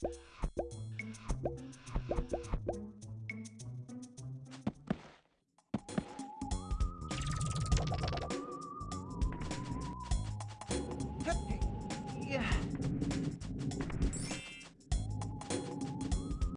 Hip!